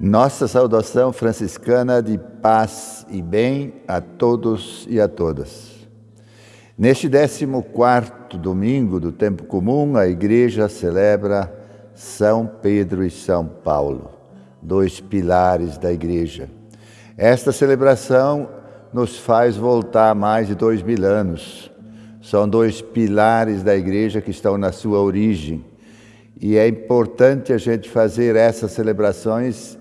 Nossa saudação franciscana de paz e bem a todos e a todas. Neste 14 domingo do tempo comum, a Igreja celebra São Pedro e São Paulo, dois pilares da Igreja. Esta celebração nos faz voltar mais de dois mil anos. São dois pilares da Igreja que estão na sua origem. E é importante a gente fazer essas celebrações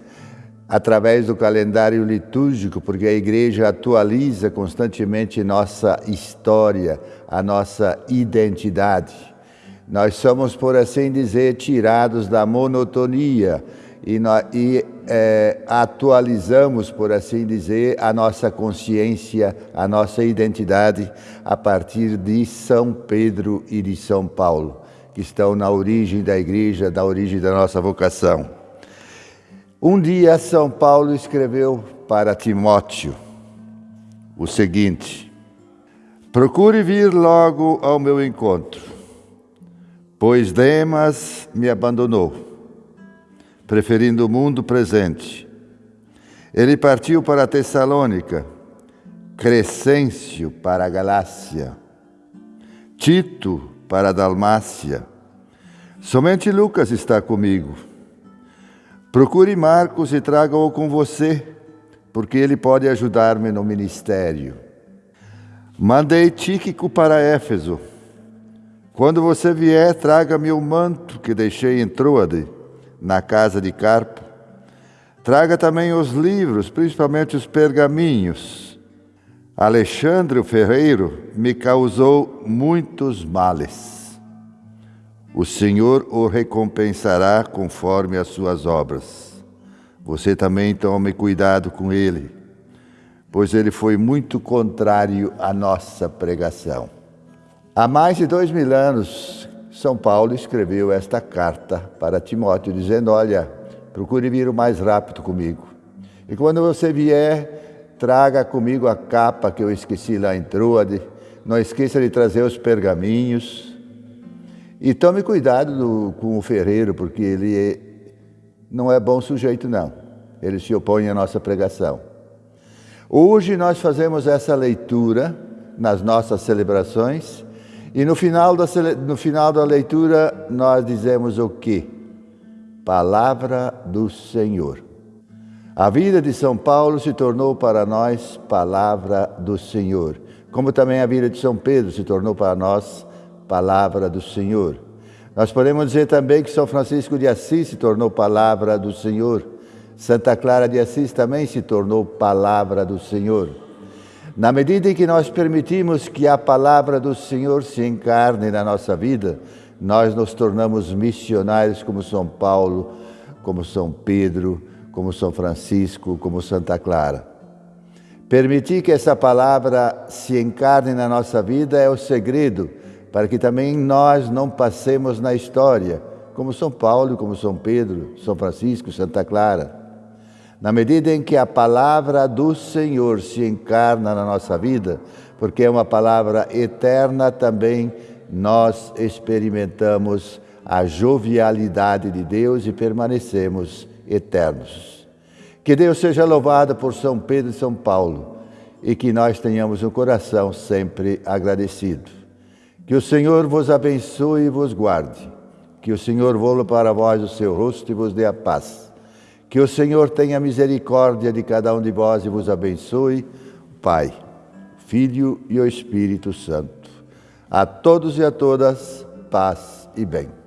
através do calendário litúrgico, porque a igreja atualiza constantemente nossa história, a nossa identidade. Nós somos, por assim dizer, tirados da monotonia e, e é, atualizamos, por assim dizer, a nossa consciência, a nossa identidade a partir de São Pedro e de São Paulo, que estão na origem da igreja, da origem da nossa vocação. Um dia, São Paulo escreveu para Timóteo o seguinte: Procure vir logo ao meu encontro, pois Demas me abandonou, preferindo o mundo presente. Ele partiu para Tessalônica, Crescêncio para a Galácia, Tito para a Dalmácia. Somente Lucas está comigo. Procure Marcos e traga-o com você, porque ele pode ajudar-me no ministério. Mandei Tíquico para Éfeso. Quando você vier, traga-me o manto que deixei em Troade, na casa de Carpo. Traga também os livros, principalmente os pergaminhos. Alexandre o ferreiro me causou muitos males. O Senhor o recompensará conforme as suas obras. Você também tome cuidado com ele, pois ele foi muito contrário à nossa pregação. Há mais de dois mil anos, São Paulo escreveu esta carta para Timóteo, dizendo: Olha, procure vir o mais rápido comigo. E quando você vier, traga comigo a capa que eu esqueci lá em Troade. Não esqueça de trazer os pergaminhos e tome cuidado do, com o ferreiro, porque ele é, não é bom sujeito, não. Ele se opõe à nossa pregação. Hoje nós fazemos essa leitura nas nossas celebrações e no final da, no final da leitura nós dizemos o quê? Palavra do Senhor. A vida de São Paulo se tornou para nós palavra do Senhor, como também a vida de São Pedro se tornou para nós palavra do Senhor. Nós podemos dizer também que São Francisco de Assis se tornou palavra do Senhor. Santa Clara de Assis também se tornou palavra do Senhor. Na medida em que nós permitimos que a palavra do Senhor se encarne na nossa vida, nós nos tornamos missionários como São Paulo, como São Pedro, como São Francisco, como Santa Clara. Permitir que essa palavra se encarne na nossa vida é o segredo para que também nós não passemos na história, como São Paulo, como São Pedro, São Francisco, Santa Clara. Na medida em que a palavra do Senhor se encarna na nossa vida, porque é uma palavra eterna também, nós experimentamos a jovialidade de Deus e permanecemos eternos. Que Deus seja louvado por São Pedro e São Paulo e que nós tenhamos um coração sempre agradecido. Que o Senhor vos abençoe e vos guarde. Que o Senhor volte para vós o seu rosto e vos dê a paz. Que o Senhor tenha misericórdia de cada um de vós e vos abençoe, Pai, Filho e o Espírito Santo. A todos e a todas, paz e bem.